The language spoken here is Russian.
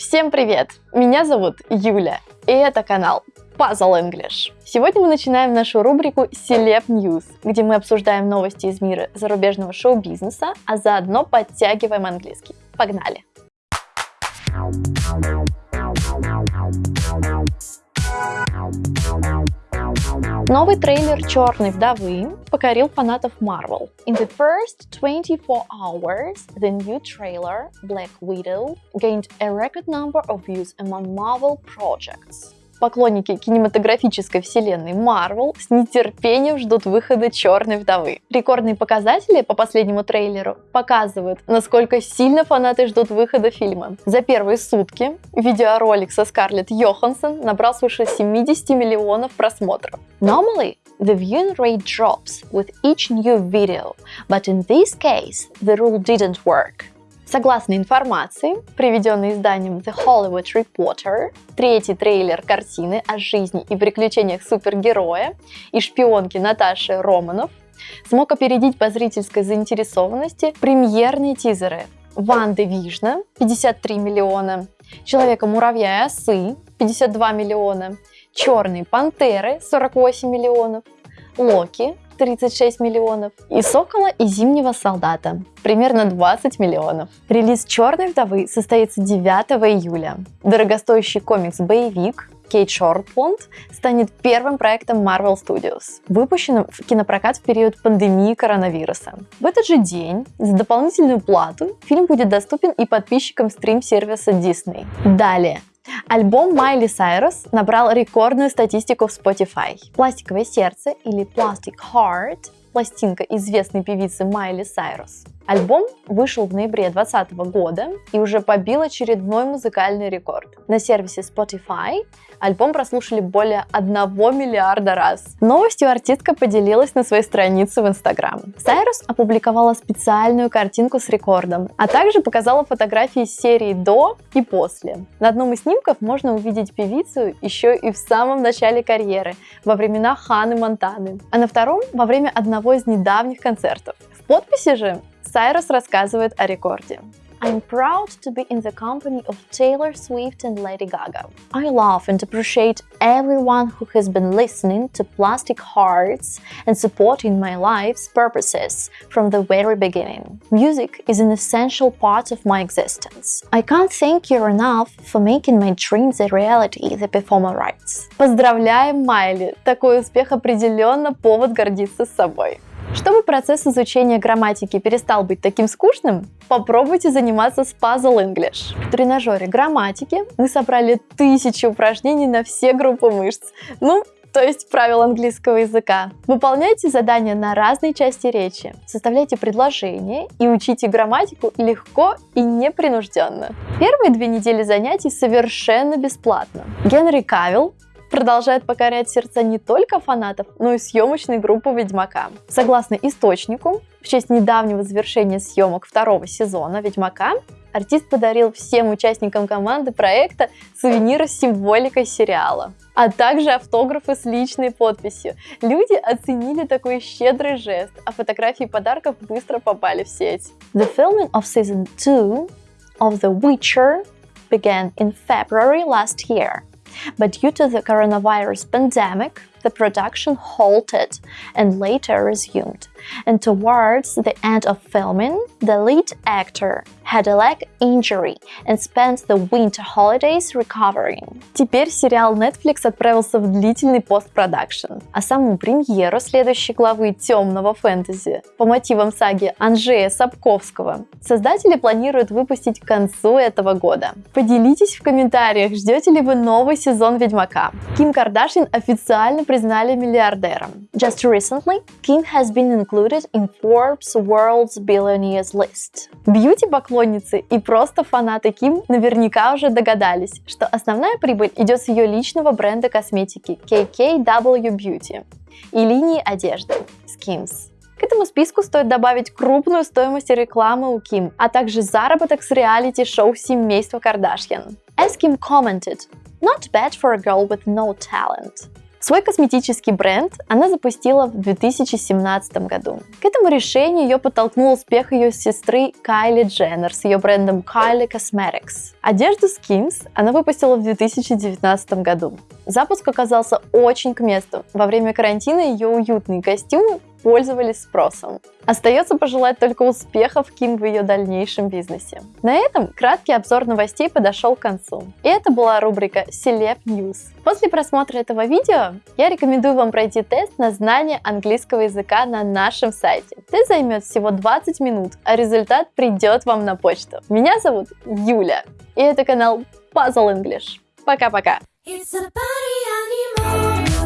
Всем привет! Меня зовут Юля, и это канал Puzzle English. Сегодня мы начинаем нашу рубрику Celeb News, где мы обсуждаем новости из мира зарубежного шоу-бизнеса, а заодно подтягиваем английский. Погнали! Новый трейлер «Черной вдовы» покорил фанатов Marvel. In the first 24 hours, the new trailer, Black Widow, gained a record number of views among Marvel projects. Поклонники кинематографической вселенной Marvel с нетерпением ждут выхода «Черной вдовы». Рекордные показатели по последнему трейлеру показывают, насколько сильно фанаты ждут выхода фильма. За первые сутки видеоролик со Скарлетт Йоханссон набрал свыше 70 миллионов просмотров. Normally, the viewing rate drops with each new video, but in this case, the rule didn't work. Согласно информации, приведенной изданием The Hollywood Reporter, третий трейлер картины о жизни и приключениях супергероя и шпионки Наташи Романов смог опередить по зрительской заинтересованности премьерные тизеры Ванды Вижна 53 миллиона, Человека-муравья и осы 52 миллиона, Черные пантеры 48 миллионов, Локи 36 миллионов, и Сокола и Зимнего солдата примерно 20 миллионов. Релиз Черной вдовы состоится 9 июля. Дорогостоящий комикс-боевик Кейт Шортпланд станет первым проектом Marvel Studios, выпущенным в кинопрокат в период пандемии коронавируса. В этот же день за дополнительную плату фильм будет доступен и подписчикам стрим-сервиса Disney. Далее, Альбом Майли Сайрус набрал рекордную статистику в Spotify. «Пластиковое сердце» или «Plastic Heart» пластинка известной певицы Майли Сайрус. Альбом вышел в ноябре 2020 года и уже побил очередной музыкальный рекорд. На сервисе Spotify альбом прослушали более 1 миллиарда раз. Новостью артистка поделилась на своей странице в Instagram. Сайрус опубликовала специальную картинку с рекордом, а также показала фотографии серии до и после. На одном из снимков можно увидеть певицу еще и в самом начале карьеры, во времена Ханы Монтаны, а на втором во время одного из недавних концертов. В подписи же Сайрус рассказывает о рекорде. I'm proud to be in the company of Taylor Swift and Lady Gaga. I love and appreciate everyone who has been listening to Plastic Hearts and supporting my life's purposes from the very beginning. Music is an essential part of my existence. I can't thank you enough for making my dreams a reality, the performer writes. Поздравляем, Майли! Такой успех определенно повод гордиться собой. Чтобы процесс изучения грамматики перестал быть таким скучным, попробуйте заниматься с Puzzle English. В тренажере грамматики мы собрали тысячи упражнений на все группы мышц. Ну, то есть правил английского языка. Выполняйте задания на разные части речи, составляйте предложения и учите грамматику легко и непринужденно. Первые две недели занятий совершенно бесплатно. Генри Кавилл продолжает покорять сердца не только фанатов, но и съемочной группы Ведьмака. Согласно источнику, в честь недавнего завершения съемок второго сезона Ведьмака, артист подарил всем участникам команды проекта сувениры с символикой сериала, а также автографы с личной подписью. Люди оценили такой щедрый жест, а фотографии подарков быстро попали в сеть. The filming of season 2 of The Witcher began in February last year. But due to the coronavirus pandemic, the production halted and later resumed. And towards the end of filming, the lead actor had a leg injury and spent the winter holidays recovering. Теперь сериал Netflix отправился в длительный постпродакшн, а саму премьеру следующей главы темного фэнтези по мотивам саги Анжея Сапковского создатели планируют выпустить к концу этого года. Поделитесь в комментариях, ждете ли вы новый сезон Ведьмака. Ким Кардашьян официально признали миллиардером. Just recently, Kim has been included in Forbes World's Billionaires list. Бьюти-поклонницы и просто фанаты Ким наверняка уже догадались, что основная прибыль идет с ее личного бренда косметики KKW Beauty и линии одежды Skims. К этому списку стоит добавить крупную стоимость рекламы у Ким, а также заработок с реалити-шоу семейства Кардашьян. As Kim commented, not bad for a girl with no talent. Свой косметический бренд она запустила в 2017 году. К этому решению ее подтолкнул успех ее сестры Кайли Дженнер с ее брендом Kylie Cosmetics. Одежду Skims она выпустила в 2019 году. Запуск оказался очень к месту. Во время карантина ее уютные костюмы пользовались спросом. Остается пожелать только успехов Ким в ее дальнейшем бизнесе. На этом краткий обзор новостей подошел к концу. И это была рубрика Celeb News. После просмотра этого видео я рекомендую вам пройти тест на знание английского языка на нашем сайте. Тест займет всего 20 минут, а результат придет вам на почту. Меня зовут Юля, и это канал Puzzle English. Пока-пока! It's a party.